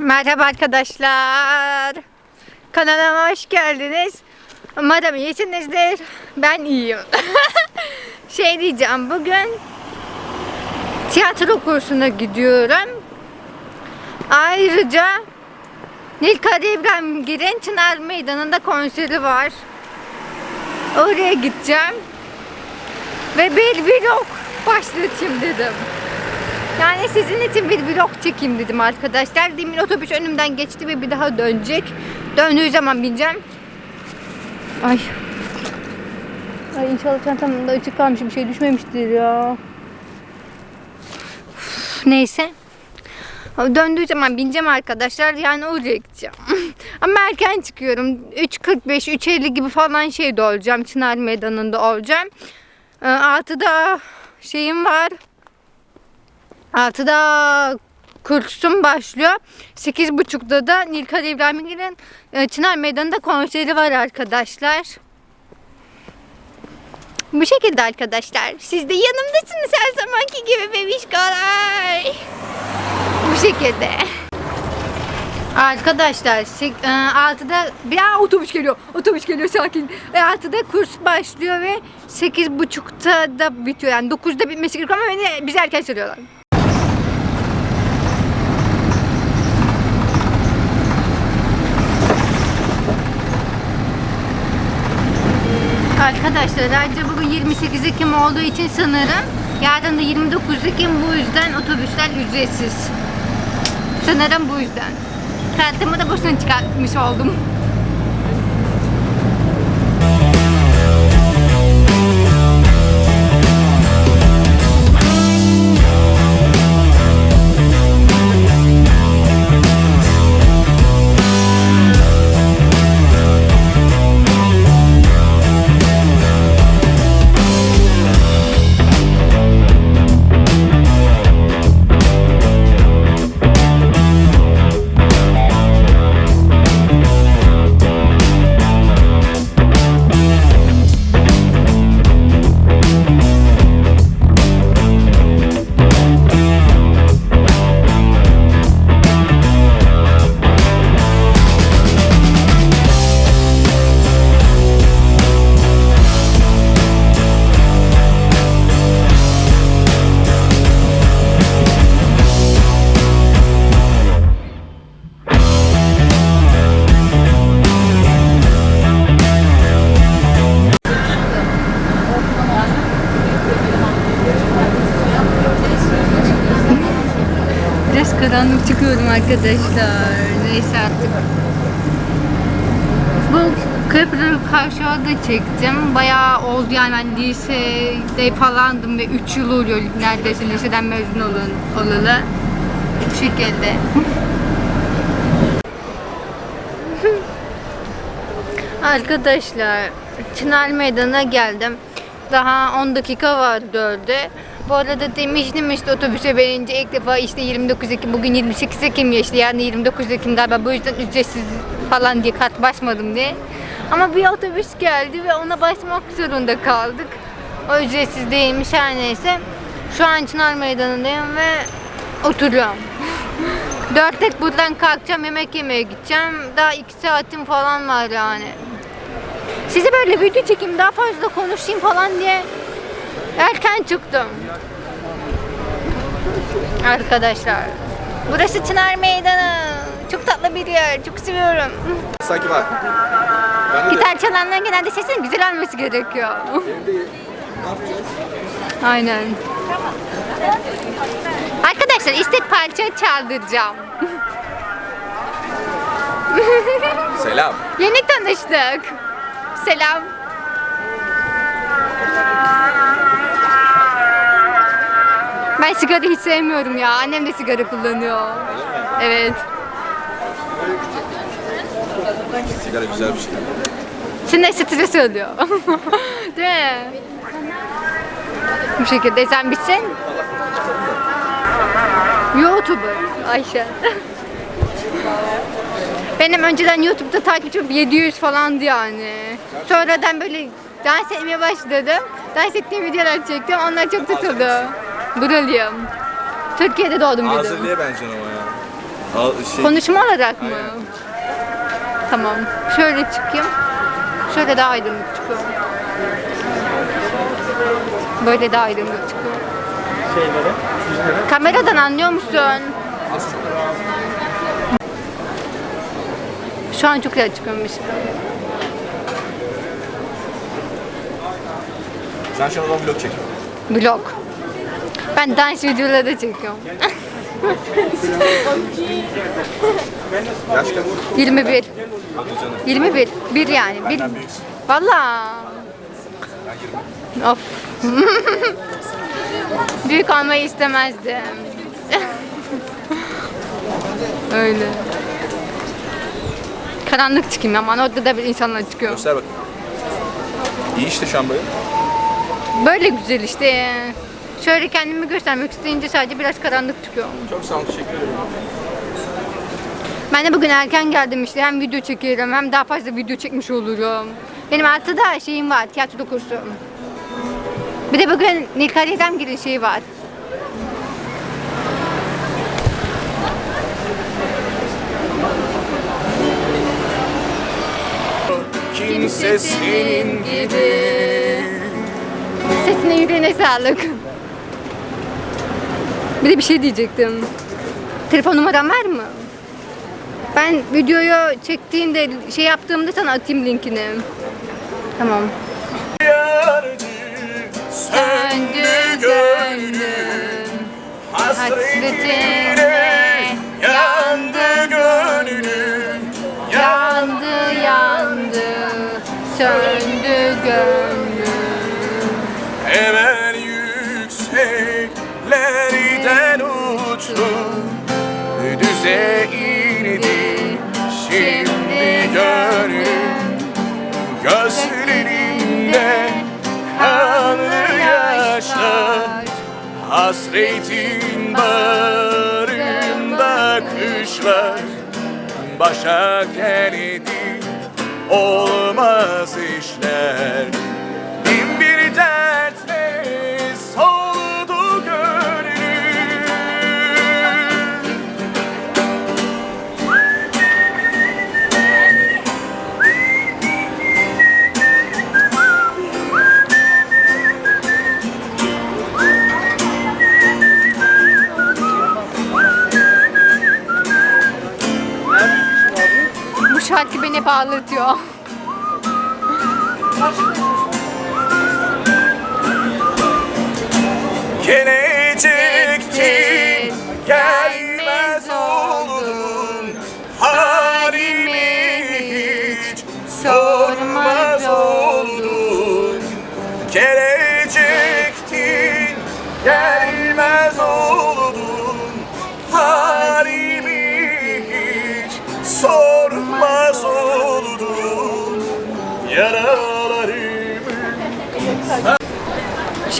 Merhaba arkadaşlar. Kanalıma hoş geldiniz. Umarım iyisinizdir. Ben iyiyim. şey diyeceğim bugün tiyatro kursuna gidiyorum. Ayrıca Nilkara İbrahim Gir'in Çınar Meydanı'nda konseri var. Oraya gideceğim. Ve bir vlog başlatayım dedim. Yani sizin için bir vlog çekeyim dedim arkadaşlar. Demin otobüs önümden geçti ve bir daha dönecek. Döndüğü zaman bineceğim. Ay. Ay inşallah çantamda açık kalmış bir şey düşmemiştir ya. Üf, Neyse. Döndüğü zaman bineceğim arkadaşlar. Yani oraya gideceğim. Ama erken çıkıyorum. 3.45, 3.50 gibi falan şeyde olacağım. Çınar Meydanı'nda olacağım. Ee, Altıda şeyim var. Altıda kursum başlıyor. Sekiz buçukta da Nilkara İbrahimgil'in e, Çınar Meydanı'nda konseri var arkadaşlar. Bu şekilde arkadaşlar. Siz de yanımdasınız her zamanki gibi bebişkolar. Bu şekilde. Arkadaşlar sek- e, altıda bir Aa, otobüs geliyor. Otobüs geliyor sakin. Ve altıda kurs başlıyor ve sekiz buçukta da bitiyor. Yani dokuzda bitmesi gerekiyor ama beni bizi erken söylüyorlar. Arkadaşlar ayrıca bugün 28 Ekim olduğu için sanırım yarın da 29 Ekim bu yüzden otobüsler ücretsiz. Sanırım bu yüzden. Kartımı da boşuna çıkartmış oldum. Karanlık çıkıyorum arkadaşlar. Neyse artık. Bu köprü kavşağı çektim. Bayağı oldu yani ben lisede falandım ve 3 yıl oluyor neredeyse liseden mezun olun, olalı. Bu şekilde. Arkadaşlar Çınar Meydanı'na geldim. Daha 10 dakika var dörde. Bu arada demiştim işte otobüse binince ilk defa işte 29 Ekim bugün 28 Ekim ya işte yani 29 Ekim galiba bu yüzden ücretsiz falan diye kart basmadım diye. Ama bir otobüs geldi ve ona basmak zorunda kaldık. O ücretsiz değilmiş her neyse. Şu an Çınar Meydanı'ndayım ve oturuyorum. Dörtte buradan kalkacağım yemek yemeye gideceğim. Daha iki saatim falan var yani. Size böyle video çekeyim daha fazla konuşayım falan diye erken çıktım. Arkadaşlar. Burası Çınar Meydanı. Çok tatlı bir yer. Çok seviyorum. Sanki var. Gitar çalanlar genelde sesinin güzel alması gerekiyor. Aynen. Arkadaşlar istek parça çaldıracağım. Selam. Yeni tanıştık. Selam. Ben sigara hiç sevmiyorum ya. Annem de sigara kullanıyor. Evet. Sigara güzel bir şey. Şimdi stres oluyor. Değil mi? Bu şekilde sen bitsin. YouTuber Ayşe. Benim önceden YouTube'da takipçim 700 falandı yani. Sonradan böyle dans etmeye başladım. Dans ettiğim videolar çektim. Onlar çok tutuldu. Buralıyım. Türkiye'de doğdum büyüdüm. Azerli'ye benziyorsun ama ya. Al, şey, Konuşma olarak mı? Aynen. Tamam. Şöyle çıkayım. Şöyle daha aydınlık çıkıyor. Böyle daha aydınlık çıkıyor. Şeyleri, yüzleri. Kameradan anlıyor musun? az çok. Şu an çok güzel çıkıyormuş. Sen şu an vlog çek. Vlog. Ben dans videoları da çekiyorum. Yaş kaç? 21. Hadi canım. 21. Bir yani. Bir. Valla. Ben 20. Of. Büyük olmayı istemezdim. Öyle. Karanlık çıkayım ama orada da bir insanlar çıkıyor. Göster bakayım. İyi işte şu an böyle. Böyle güzel işte. Şöyle kendimi göstermek isteyince sadece biraz karanlık çıkıyor. Çok sağ ol, teşekkür ederim. Ben de bugün erken geldim işte hem video çekerim hem daha fazla video çekmiş olurum. Benim altıda şeyim var, tiyatro kursu. Bir de bugün Nilkar İremgil'in şeyi var. Kimse senin gibi. Sesine yüreğine sağlık. Bir de bir şey diyecektim. Telefon numaran var mı? Ben videoyu çektiğinde şey yaptığımda sana atayım linkini. Tamam. Söndü gönlüm hasretine yandı gönlüm yandı yandı söndü gönlüm Hemen Düze indi. Şimdi gönlüm Gözlerinde kanlı yaşlar. Hasretin bağrımda kışlar. Başa geldi olmaz işler şarkı beni bağlatıyor.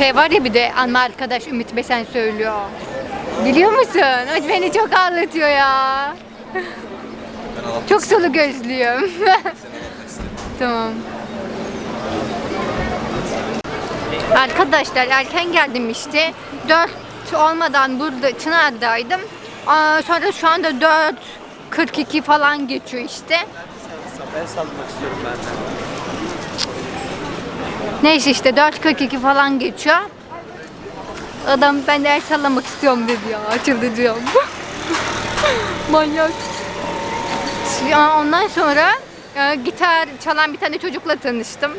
Şey var ya bir de anma arkadaş Ümit Besen söylüyor. Biliyor musun? O beni çok ağlatıyor ya. Çok solu gözlüyüm. tamam. Arkadaşlar erken geldim işte. 4 olmadan burada Çınar'daydım. Aa, sonra şu anda 4.42 falan geçiyor işte. Ben salmak istiyorum ben de. Neyse işte 4.42 falan geçiyor. Adam ben de el sallamak istiyorum dedi ya. Çıldıracağım. Manyak. Ya Ondan sonra e, gitar çalan bir tane çocukla tanıştım.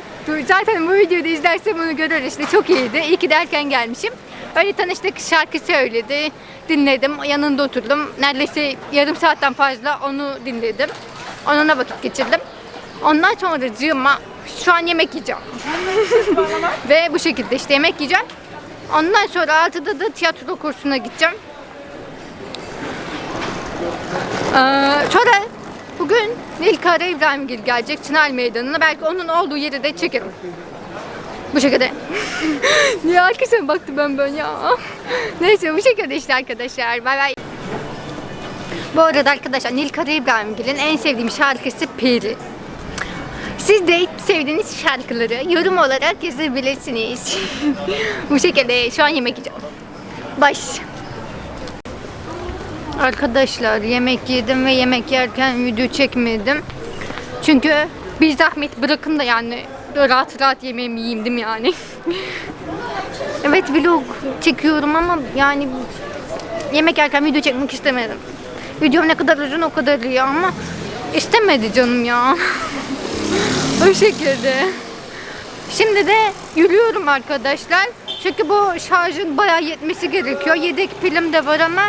Zaten bu videoda izlersem onu görür işte çok iyiydi. İyi ki de erken gelmişim. Öyle tanıştık şarkı söyledi. Dinledim. Yanında oturdum. Neredeyse yarım saatten fazla onu dinledim. Onunla vakit geçirdim. Ondan sonra cığıma şu an yemek yiyeceğim. Ve bu şekilde işte yemek yiyeceğim. Ondan sonra 6'da da tiyatro kursuna gideceğim. Ee, sonra bugün Nilkara İbrahimgil gelecek Çınar Meydanı'na. Belki onun olduğu yeri de çekerim. Bu şekilde. Niye arkasına baktı ben ben ya? Neyse bu şekilde işte arkadaşlar. Bay bay. Bu arada arkadaşlar Nilkara İbrahimgil'in en sevdiğim şarkısı Peri. Siz de sevdiğiniz şarkıları yorum olarak yazabilirsiniz. Bu şekilde şu an yemek yiyeceğim. Baş. Arkadaşlar yemek yedim ve yemek yerken video çekmedim. Çünkü bir zahmet bırakın da yani rahat rahat yemeğimi yiyeyim yani? evet vlog çekiyorum ama yani yemek yerken video çekmek istemedim. Videom ne kadar uzun o kadar iyi ama istemedi canım ya. o şekilde. Şimdi de yürüyorum arkadaşlar. Çünkü bu şarjın bayağı yetmesi gerekiyor. Yedek pilim de var ama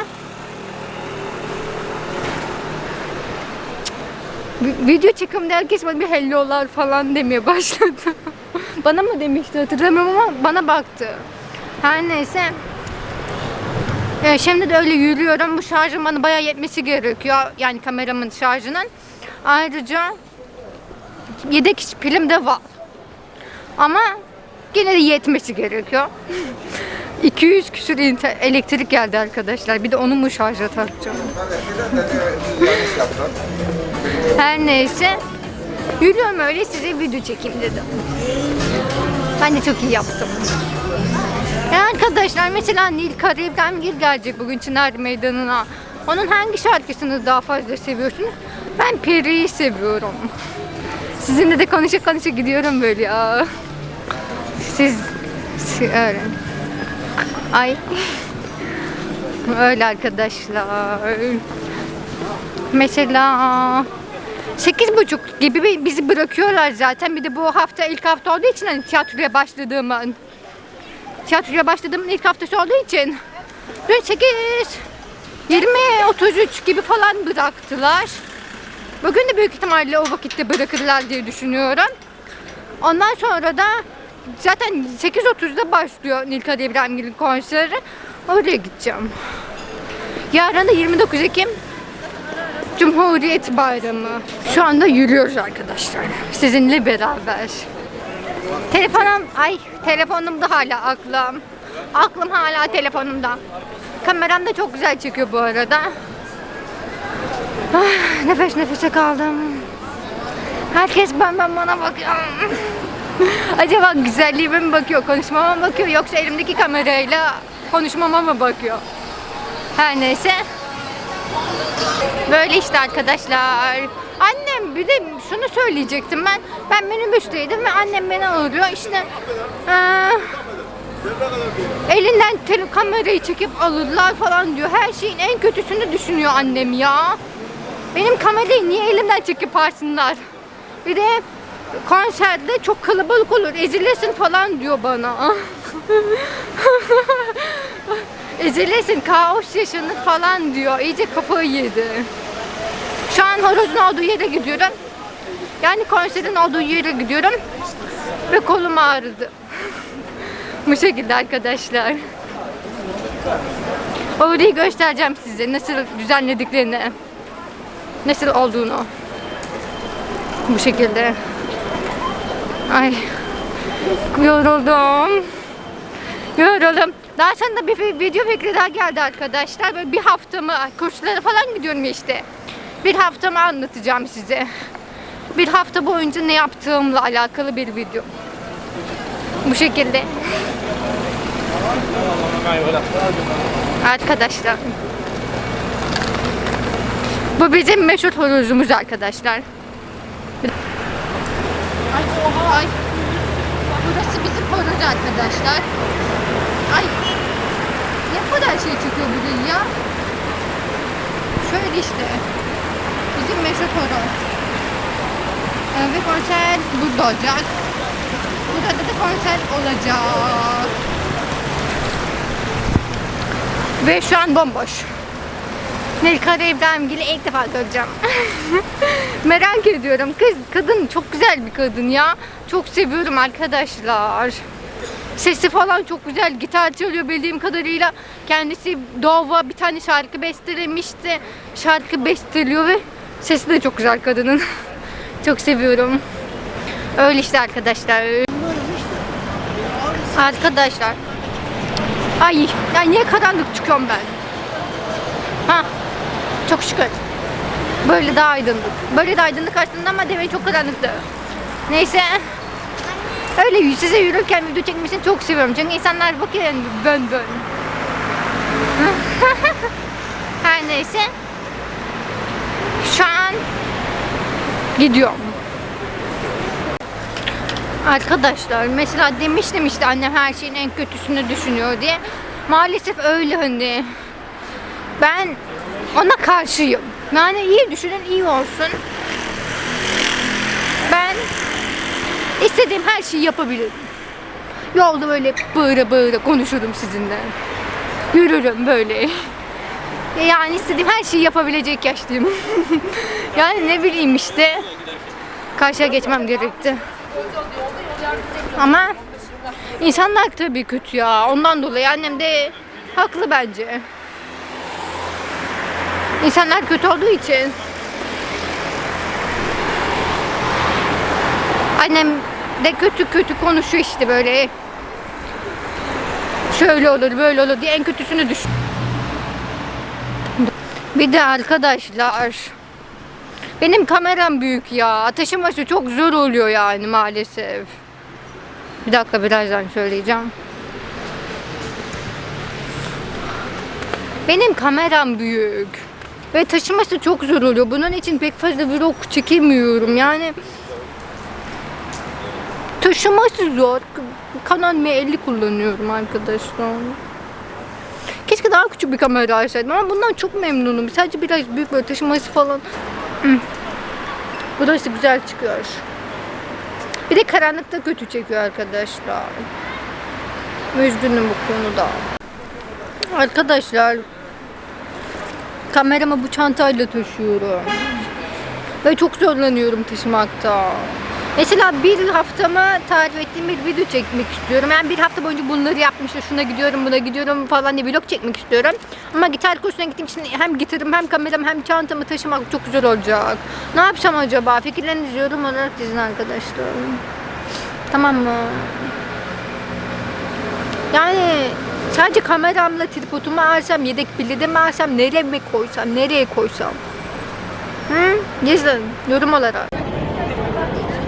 Vi- Video çekimde herkes bana bir hello'lar falan demeye başladı. bana mı demişti hatırlamıyorum ama bana baktı. Her neyse. Ee, şimdi de öyle yürüyorum. Bu şarjın bana bayağı yetmesi gerekiyor. Yani kameramın şarjının. Ayrıca yedek pilim de var. Ama gene de yetmesi gerekiyor. 200 küsür elektrik geldi arkadaşlar. Bir de onu mu şarja takacağım? Her neyse. Yürüyorum öyle size video çekeyim dedim. Ben de çok iyi yaptım. Ya arkadaşlar mesela Nil Karayip'ten gelecek bugün Çınar Meydanı'na. Onun hangi şarkısını daha fazla seviyorsunuz? Ben Peri'yi seviyorum. Sizinle de konuşa konuşa gidiyorum böyle ya. Siz, siz öyle. Ay. Öyle arkadaşlar. Mesela sekiz buçuk gibi bi- bizi bırakıyorlar zaten. Bir de bu hafta ilk hafta olduğu için hani tiyatroya başladığımın tiyatroya başladığımın ilk haftası olduğu için dün 8 20 33 gibi falan bıraktılar. Bugün de büyük ihtimalle o vakitte bırakırlar diye düşünüyorum. Ondan sonra da zaten 8.30'da başlıyor Nilkar İbrahimgil'in konseri. Oraya gideceğim. Yarın da 29 Ekim Cumhuriyet Bayramı. Şu anda yürüyoruz arkadaşlar. Sizinle beraber. Telefonum, ay telefonumda hala aklım. Aklım hala telefonumda. Kameram da çok güzel çekiyor bu arada. Ah, nefes nefese kaldım. Herkes ben ben bana bakıyor. Acaba güzelliğime mi bakıyor, konuşmama mı bakıyor yoksa elimdeki kamerayla konuşmama mı bakıyor? Her neyse. Böyle işte arkadaşlar. Annem bir de şunu söyleyecektim ben. Ben minibüsteydim ve annem beni arıyor. İşte eee, elinden kamerayı çekip alırlar falan diyor. Her şeyin en kötüsünü düşünüyor annem ya. Benim kamerayı niye elimden çekip alsınlar? Bir de konserde çok kalabalık olur, ezilirsin falan diyor bana. ezilirsin, kaos yaşanır falan diyor. İyice kafayı yedi. Şu an horozun olduğu yere gidiyorum. Yani konserin olduğu yere gidiyorum. Ve kolum ağrıdı. Bu şekilde arkadaşlar. Orayı göstereceğim size nasıl düzenlediklerini. Nasıl olduğunu. Bu şekilde. Ay. Yoruldum. Yoruldum. Daha sonra da bir video fikri daha geldi arkadaşlar. Böyle bir haftamı kurslara falan gidiyorum işte. Bir haftamı anlatacağım size. Bir hafta boyunca ne yaptığımla alakalı bir video. Bu şekilde. Arkadaşlar. Bu bizim meşhur horozumuz arkadaşlar. Ay oha ay. Burası bizim horoz arkadaşlar. Ay. Ne kadar şey çıkıyor burayı ya. Şöyle işte. Bizim meşhur horoz. Ee, ve konser burada olacak. Burada da konser olacak. Ve şu an bomboş. Nilkar İbrahimgil'i ilk defa göreceğim. Merak ediyorum. Kız, kadın çok güzel bir kadın ya. Çok seviyorum arkadaşlar. Sesi falan çok güzel. Gitar çalıyor bildiğim kadarıyla. Kendisi Dova bir tane şarkı bestelemişti. Şarkı besteliyor ve sesi de çok güzel kadının. çok seviyorum. Öyle işte arkadaşlar. Arkadaşlar. Ay, ya niye karanlık çıkıyorum ben? Ha, çok şükür. Böyle daha aydınlık. Böyle de aydınlık aslında ama demek çok karanlıktı. Neyse. Öyle size yürürken video çekmesini çok seviyorum. Çünkü insanlar bakıyor yani bön bön. Her neyse. Şu an gidiyorum. Arkadaşlar mesela demiştim işte annem her şeyin en kötüsünü düşünüyor diye. Maalesef öyle hani. Ben ona karşıyım. Yani iyi düşünün iyi olsun. Ben istediğim her şeyi yapabilirim. Yolda böyle bağıra bağıra konuşurum sizinle. Yürürüm böyle. Yani istediğim her şeyi yapabilecek yaşlıyım. yani ne bileyim işte. Karşıya geçmem gerekti. Ama insanlar tabii kötü ya. Ondan dolayı annem de haklı bence. İnsanlar kötü olduğu için. Annem de kötü kötü konuşuyor işte böyle. Şöyle olur böyle olur diye en kötüsünü düşün. Bir de arkadaşlar benim kameram büyük ya. Taşıması çok zor oluyor yani maalesef. Bir dakika birazdan söyleyeceğim. Benim kameram büyük. Ve taşıması çok zor oluyor. Bunun için pek fazla vlog çekemiyorum. Yani taşıması zor. Canon M50 kullanıyorum arkadaşlar. Keşke daha küçük bir kamera alsaydım ama bundan çok memnunum. Sadece biraz büyük böyle taşıması falan. Hmm. Burası güzel çıkıyor. Bir de karanlıkta kötü çekiyor arkadaşlar. Üzgünüm bu konuda. Arkadaşlar kameramı bu çantayla taşıyorum. Ve çok zorlanıyorum taşımakta. Mesela bir haftamı tarif ettiğim bir video çekmek istiyorum. Yani bir hafta boyunca bunları yapmışım. Şuna gidiyorum, buna gidiyorum falan diye vlog çekmek istiyorum. Ama gitar kursuna gittiğim için hem gitarım hem kameram hem çantamı taşımak çok güzel olacak. Ne yapsam acaba? Fikirlerinizi yorum olarak dizin arkadaşlar. Tamam mı? Yani sadece kameramla tripodumu alsam, yedek pilide mi alsam, nereye mi koysam, nereye koysam? Hı? Yazın yorum olarak.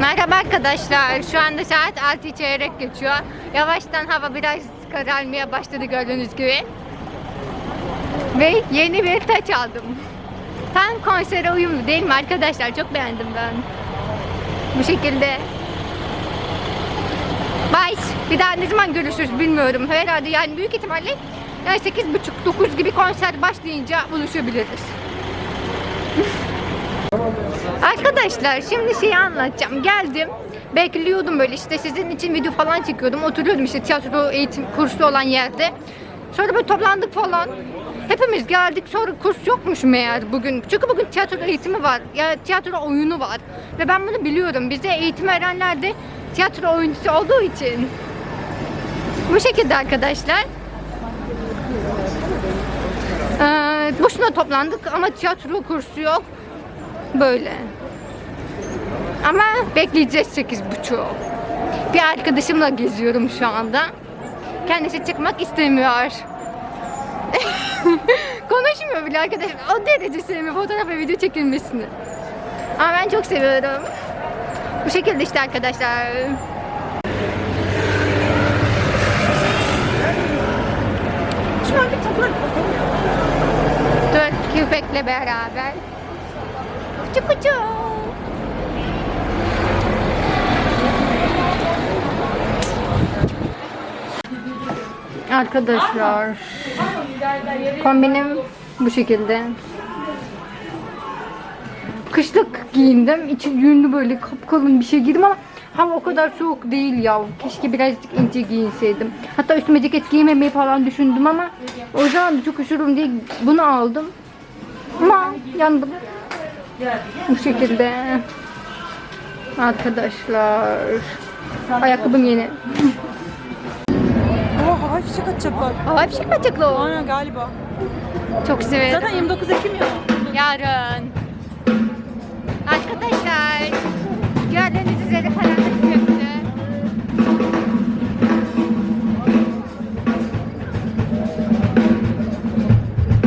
Merhaba arkadaşlar. Şu anda saat 6 çeyrek geçiyor. Yavaştan hava biraz kararmaya başladı gördüğünüz gibi. Ve yeni bir taç aldım. Tam konsere uyumlu değil mi arkadaşlar? Çok beğendim ben. Bu şekilde. Bye. Bir daha ne zaman görüşürüz bilmiyorum. Herhalde yani büyük ihtimalle yani 8.30-9 gibi konser başlayınca buluşabiliriz. Arkadaşlar şimdi şeyi anlatacağım. Geldim. Bekliyordum böyle işte sizin için video falan çekiyordum. Oturuyordum işte tiyatro eğitim kursu olan yerde. Sonra böyle toplandık falan. Hepimiz geldik sonra kurs yokmuş meğer bugün. Çünkü bugün tiyatro eğitimi var. Ya tiyatro oyunu var. Ve ben bunu biliyorum. Bize eğitim verenler de tiyatro oyuncusu olduğu için. Bu şekilde arkadaşlar. Ee, boşuna toplandık ama tiyatro kursu yok. Böyle. Ama bekleyeceğiz sekiz buçuk. Bir arkadaşımla geziyorum şu anda. Kendisi çıkmak istemiyor. Konuşmuyor bile arkadaşlar. O derece sevmiyor fotoğraf ve video çekilmesini. Ama ben çok seviyorum. Bu şekilde işte arkadaşlar. Şuna bir toplar. Dört köpekle beraber. Kuçu kuçu. Arkadaşlar kombinim bu şekilde. Kışlık giyindim. İçi yünlü böyle kapkalın bir şey giydim ama hava o kadar soğuk değil ya. Keşke birazcık ince giyinseydim. Hatta üstüme ceket giymemeyi falan düşündüm ama o zaman çok üşürüm diye bunu aldım. Ama yandım. Bu şekilde. Arkadaşlar. Ayakkabım yeni. Oha havai fişek atacaklar. Bir şey mi o? Aynen galiba. Çok severim. Zaten 29 Ekim ya. Yarın. Arkadaşlar. Gördüğünüz üzere karanlık köprü.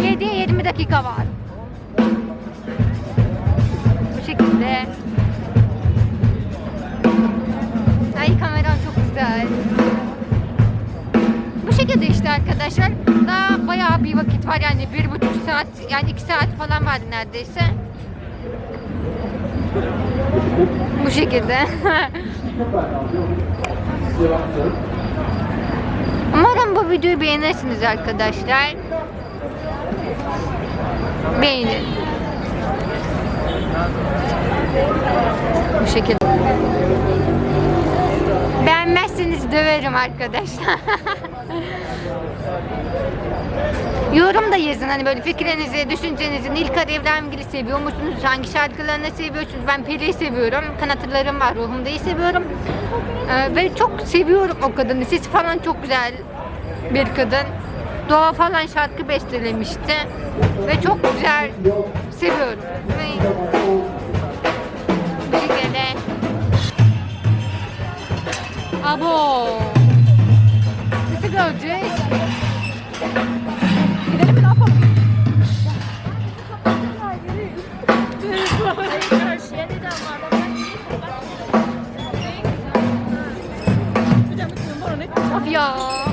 Yediye 20 dakika var. Bu şekilde. Ay kameram çok güzel. Bu şekilde işte arkadaşlar. Daha bayağı bir vakit var yani bir buçuk saat yani iki saat falan vardı neredeyse. Bu şekilde. Umarım bu videoyu beğenirsiniz arkadaşlar. Beğenin. Bu şekilde. Beğenmezseniz döverim arkadaşlar. Yorum da yazın hani böyle fikrinizi, düşüncenizi, Nilkar İbrahimgil'i seviyor musunuz? Hangi şarkılarını seviyorsunuz? Ben Peri'yi seviyorum. Kanatlarım var, ruhumdayı seviyorum. Ee, ve çok seviyorum o kadını. Sesi falan çok güzel bir kadın. Doğa falan şarkı bestelemişti. Ve çok güzel seviyorum. Ve. Abo. Bana ne? Of ya.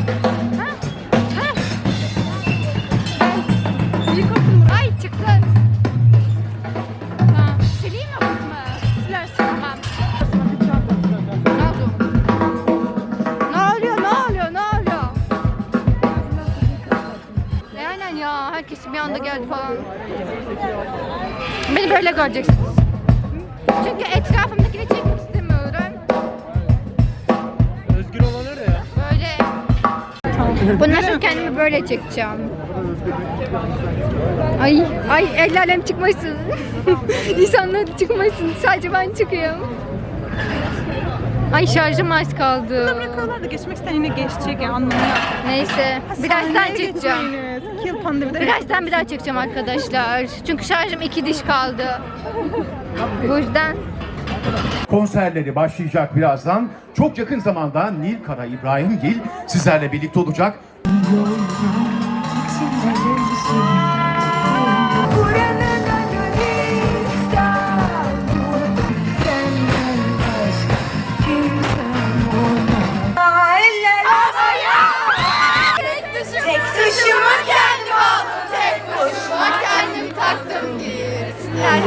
Anda geldi falan. Beni böyle göreceksiniz. Çünkü etrafımdakini çekmek istemiyorum. Özgür olan öyle ya. Böyle. Bundan sonra kendimi böyle çekeceğim. Ay, ay el alem çıkmasın. İnsanlar çıkmasın. Sadece ben çıkıyorum. Ay şarjım az kaldı. Bırakıyorlar da geçmek isteyen yine geçecek ya anlamı yok. Neyse. Birazdan Sahneye çekeceğim. Geçmeyiniz. İki yıl pandemide. Birazdan bir daha çekeceğim arkadaşlar. Çünkü şarjım iki diş kaldı. Bu yüzden konserleri başlayacak birazdan. Çok yakın zamanda Nil Kara İbrahimgil sizlerle birlikte olacak.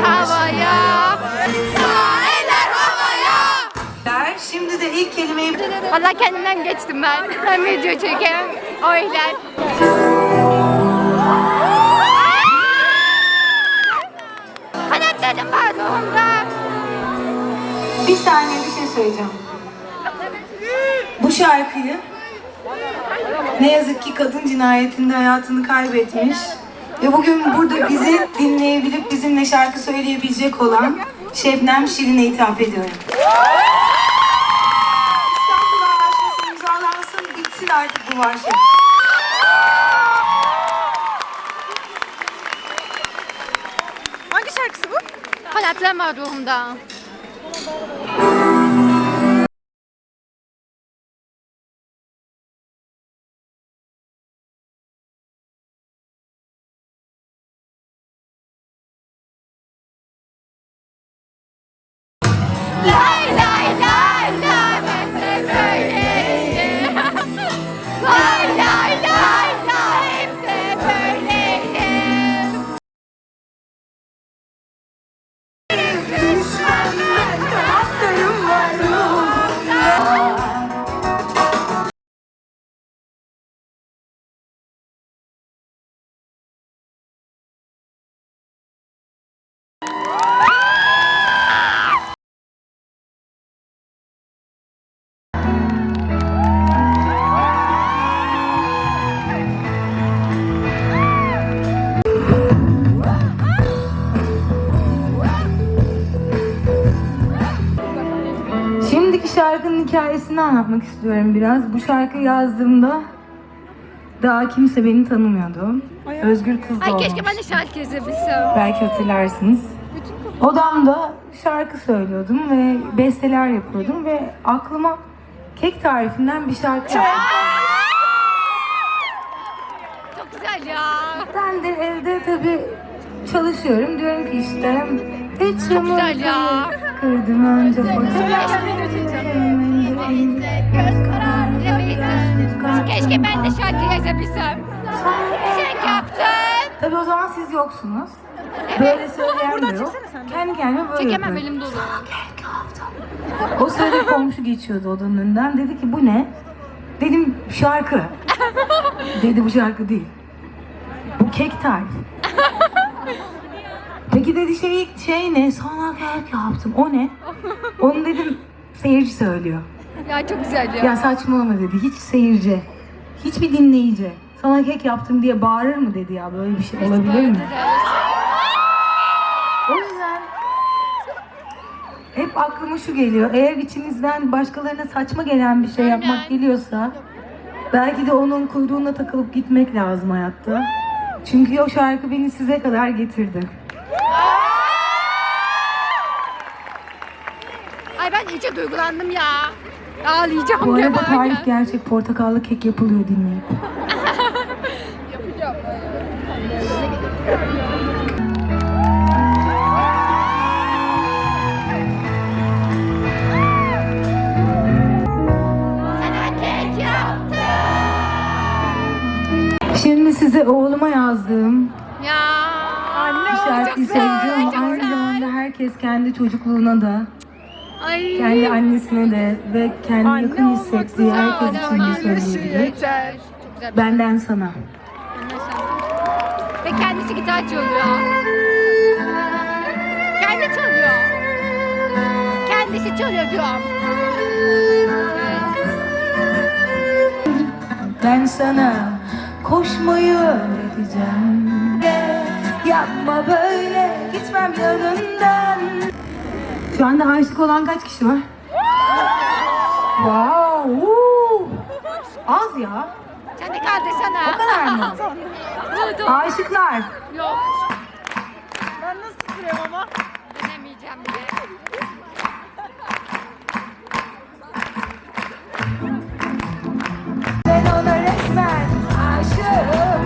Havaya. Eller havaya Şimdi de ilk kelimeyi Valla kendimden geçtim ben. Hem video çekem, oylar. Kanatlarım var ruhumda. Bir saniye bir şey söyleyeceğim Bu şarkıyı ne yazık ki kadın cinayetinde hayatını kaybetmiş ve bugün burada bizi dinleyebilip bizimle şarkı söyleyebilecek olan Şebnem Şirin'e ithaf ediyorum. İstanbul Anlaşması imzalansın, bitsin artık bu vahşet. Hangi şarkısı bu? Kanatlarım var ruhumda. Hikayesini anlatmak istiyorum biraz. Bu şarkıyı yazdığımda daha kimse beni tanımıyordu. Özgür kız Ay doğmuş. keşke ben de şarkı yazabilsem. Belki hatırlarsınız. Odamda şarkı söylüyordum ve besteler yapıyordum ve aklıma kek tarifinden bir şarkı geldi. Çok güzel ya. Ben de evde tabii çalışıyorum. Diyorum ki işte hiç Çok güzel ya. Kırdım önce Göz kararı Keşke ben de şarkı yazabilsem. Sana Çek yaptın. Tabii o zaman siz yoksunuz. Böyle söyleyen yok. Kendi kendime böyle Çekemem yapıyorum. elim dolu. O sırada komşu geçiyordu odanın önünden. Dedi ki bu ne? Dedim şarkı. Dedi bu şarkı değil. Bu kek tarifi. Peki dedi şey, şey ne? Sana kek yaptım. O ne? Onu dedim seyirci söylüyor. Ya çok güzel ya. Ya saçmalama dedi. Hiç seyirci. Hiçbir dinleyici. Sana kek yaptım diye bağırır mı dedi ya. Böyle bir şey olabilir mi? O yüzden hep aklıma şu geliyor. Eğer içinizden başkalarına saçma gelen bir şey yapmak geliyorsa belki de onun kuyruğuna takılıp gitmek lazım hayatta. Çünkü o şarkı beni size kadar getirdi. Ay ben iyice duygulandım ya. Ağlayacağım Bu arada tarif gerçek portakallı kek yapılıyor dinleyin. Kek yaptım. Şimdi size oğluma yazdığım Ya. Anne şarkıyı çok aynı zamanda herkes kendi çocukluğuna da Ay. kendi annesine de ve kendi yakın hissettiği herkes için de söyleyebilir. Çok. Benden sana. Ve kendisi gitar çalıyor. Kendi çalıyor. Kendisi çalıyor diyorum. Ben sana koşmayı öğreteceğim. Yapma böyle gitmem yanından. Şu anda aşık olan kaç kişi var? Wow! woo! Az ya. Sen de kaldırsana. O kadar mı? Aşıklar. Yok. Ben nasıl sürüyorum ama? Denemeyeceğim bile. Ben ona resmen aşığım.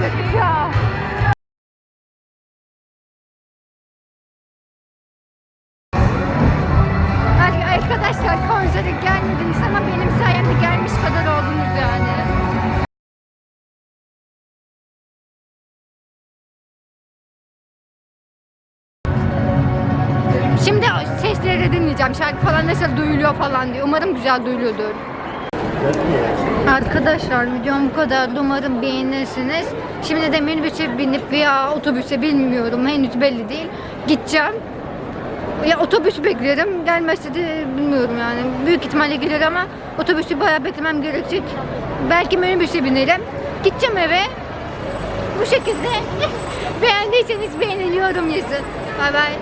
Gözüküyor. Ar- Arkadaşlar konsere gelmediniz ama benim sayemde gelmiş kadar oldunuz yani. Şimdi sesleri dinleyeceğim. Şarkı falan nasıl duyuluyor falan diye. Umarım güzel duyuluyordur. Arkadaşlar videom bu kadar. Umarım beğenirsiniz. Şimdi de minibüse binip veya otobüse bilmiyorum. Henüz belli değil. Gideceğim. Ya otobüs beklerim. Gelmezse de bilmiyorum yani. Büyük ihtimalle gelir ama otobüsü bayağı beklemem gerekecek. Belki minibüse binerim. Gideceğim eve. Bu şekilde beğendiyseniz beğeniliyorum yazın. Bay bay.